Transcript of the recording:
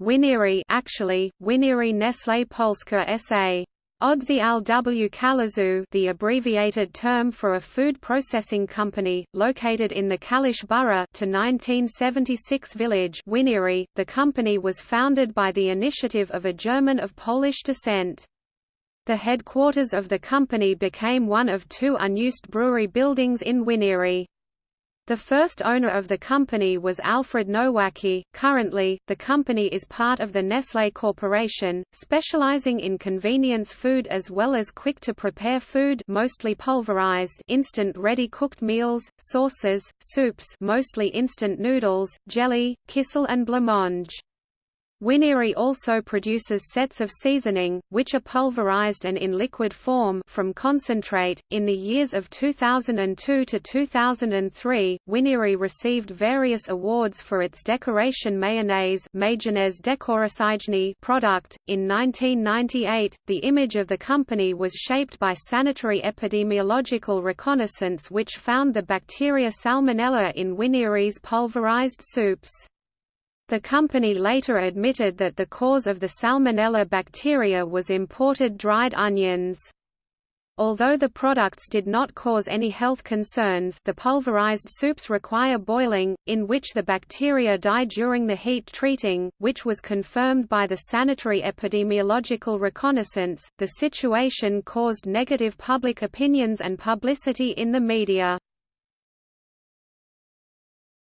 Winiary actually, Winiary Nestlé Polska S.A. Oddział w Kaliszu the abbreviated term for a food processing company, located in the Kalisz borough to 1976 village Winiary. the company was founded by the initiative of a German of Polish descent. The headquarters of the company became one of two unused brewery buildings in Winiary. The first owner of the company was Alfred Nowacki. Currently, the company is part of the Nestlé Corporation, specializing in convenience food as well as quick-to-prepare food mostly pulverized instant ready-cooked meals, sauces, soups mostly instant noodles, jelly, kissel and blancmange. Winiary also produces sets of seasoning, which are pulverized and in liquid form from concentrate. In the years of 2002 to 2003, Winiary received various awards for its decoration mayonnaise product. In 1998, the image of the company was shaped by sanitary epidemiological reconnaissance which found the bacteria Salmonella in Winiary's pulverized soups. The company later admitted that the cause of the Salmonella bacteria was imported dried onions. Although the products did not cause any health concerns the pulverized soups require boiling, in which the bacteria die during the heat treating, which was confirmed by the sanitary epidemiological reconnaissance. The situation caused negative public opinions and publicity in the media.